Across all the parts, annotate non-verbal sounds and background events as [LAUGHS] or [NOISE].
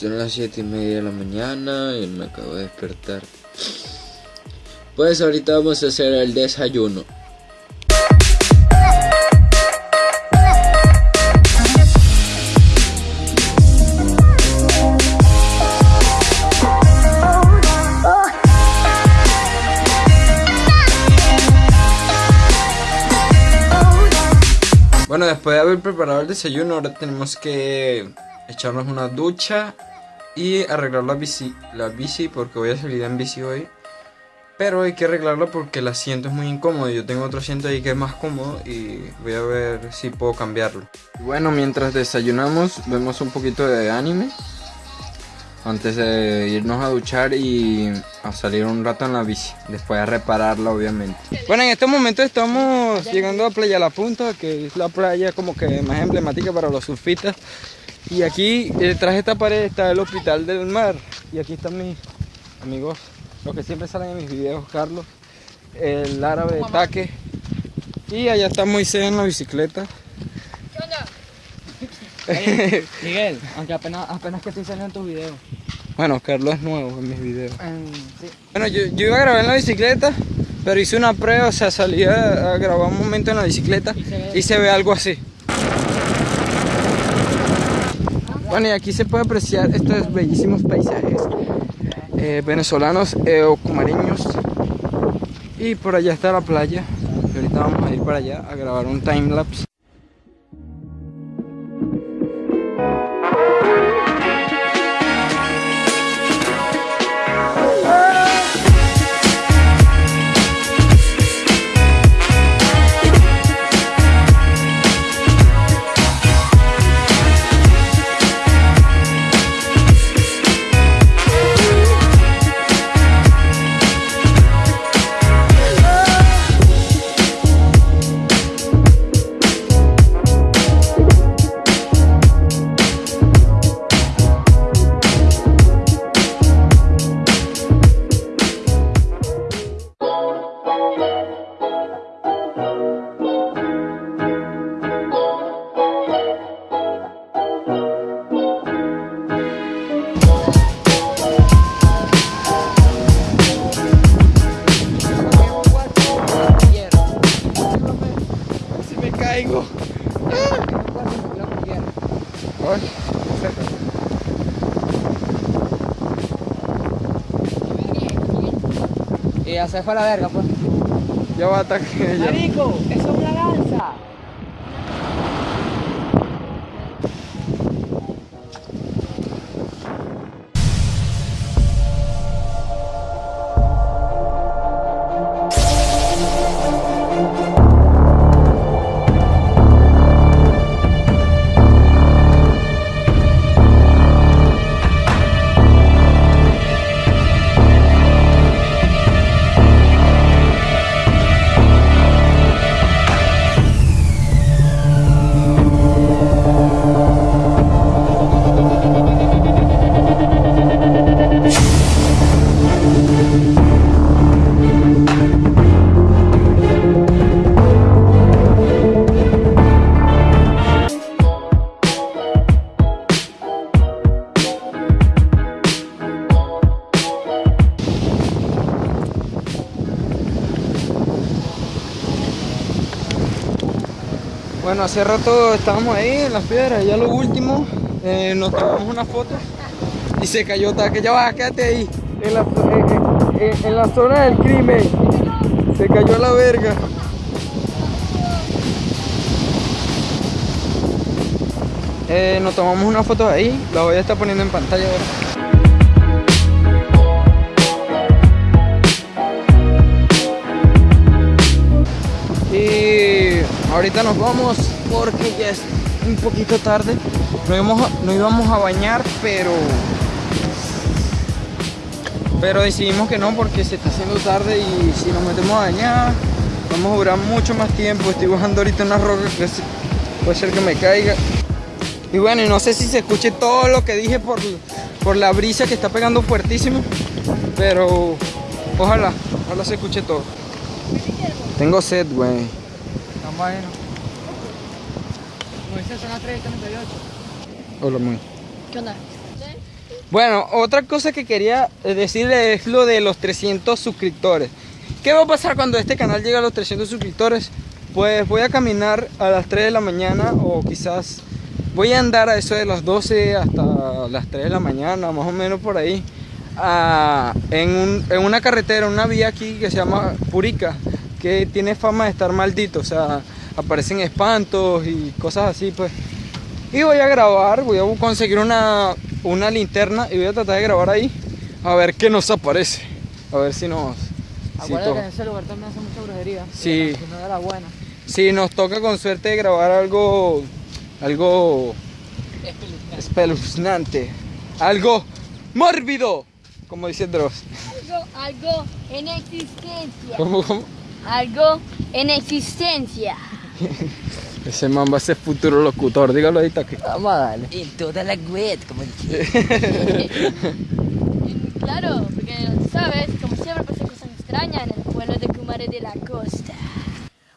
Son las 7 y media de la mañana y me acabo de despertar. Pues ahorita vamos a hacer el desayuno. Bueno, después de haber preparado el desayuno, ahora tenemos que echarnos una ducha y arreglar la bici, la bici porque voy a salir en bici hoy. Pero hay que arreglarlo porque el asiento es muy incómodo. Yo tengo otro asiento ahí que es más cómodo y voy a ver si puedo cambiarlo. Bueno, mientras desayunamos, vemos un poquito de anime. Antes de irnos a duchar y a salir un rato en la bici. Después a repararla, obviamente. Bueno, en este momento estamos llegando a Playa La Punta, que es la playa como que más emblemática para los surfistas. Y aquí, detrás de esta pared, está el Hospital del Mar. Y aquí están mis amigos, los que siempre salen en mis videos, Carlos, el árabe de Taque. Y allá está Moisés en la bicicleta. Oye, [LAUGHS] Miguel, aunque apenas, apenas que estoy saliendo en tus videos. Bueno, Carlos es nuevo en mis videos. Sí. Bueno, yo, yo iba a grabar en la bicicleta, pero hice una prueba, o sea, salí a, a grabar un momento en la bicicleta Y se ve- y se ve algo así. Bueno, y aquí se puede apreciar estos bellísimos paisajes eh, venezolanos eh, o cumareños. Y por allá está la playa. Y ahorita vamos a ir para allá a grabar un time lapse. Ay, Y ya se fue a la verga, pues. ya va a atacar. Marico, eso es una lanza. Bueno, hace rato estábamos ahí en las piedras, ya lo último, eh, nos tomamos una foto y se cayó que ya va, quédate ahí, en la, en- en- en la zona del crimen, se cayó a la verga. Eh, nos tomamos una foto ahí, la voy a estar poniendo en pantalla ahora. Y ahorita nos vamos porque ya es un poquito tarde. No íbamos a, no íbamos a bañar, pero pero decidimos que no porque se está haciendo tarde y si nos metemos a bañar vamos a durar mucho más tiempo. Estoy bajando ahorita una roca que puede ser que me caiga. Y bueno, no sé si se escuche todo lo que dije por, por la brisa que está pegando fuertísimo. Pero ojalá, ojalá se escuche todo. Tengo sed, güey. Como dice, son las 3 Hola, muy. ¿Qué onda? Bueno, otra cosa que quería eh, decirle es lo de los 300 suscriptores. ¿Qué va a pasar cuando este canal llegue a los 300 suscriptores? Pues voy a caminar a las 3 de la mañana o quizás voy a andar a eso de las 12 hasta las 3 de la mañana, más o menos por ahí, a- en, un- en una carretera, una vía aquí que se llama Purica, que tiene fama de estar maldito, o sea, aparecen espantos y cosas así, pues. Y voy a grabar, voy a conseguir una, una linterna y voy a tratar de grabar ahí, a ver qué nos aparece, a ver si nos... si Acuérdate que en ese lugar también hace mucha brujería. Sí. Si no buena. Si nos toca con suerte grabar algo, algo espeluznante, algo mórbido, como dice Dross. Algo, algo en existencia. ¿Cómo, cómo? Algo en existencia. [LAUGHS] Ese man va a ser futuro locutor, dígalo ahí, que Vamos a darle. En toda la web, como dije. [LAUGHS] Claro, porque sabes, como siempre pasa cosas extrañas en el pueblo de Kumare de la Costa.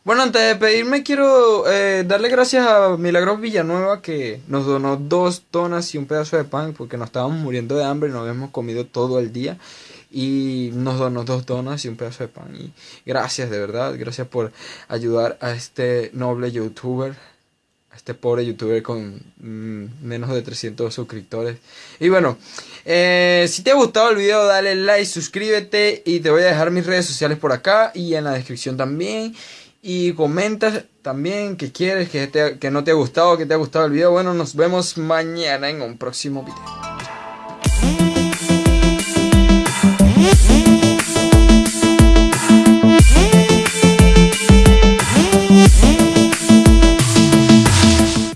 Bueno, antes de pedirme, quiero eh, darle gracias a Milagros Villanueva que nos donó dos donas y un pedazo de pan porque nos estábamos muriendo de hambre y no habíamos comido todo el día. Y nos donó dos donas y un pedazo de pan. Y gracias, de verdad, gracias por ayudar a este noble youtuber, a este pobre youtuber con mm, menos de 300 suscriptores. Y bueno, eh, si te ha gustado el video, dale like, suscríbete y te voy a dejar mis redes sociales por acá y en la descripción también. Y comenta también que quieres, que, te- que no te ha gustado, que te ha gustado el video. Bueno, nos vemos mañana en un próximo video.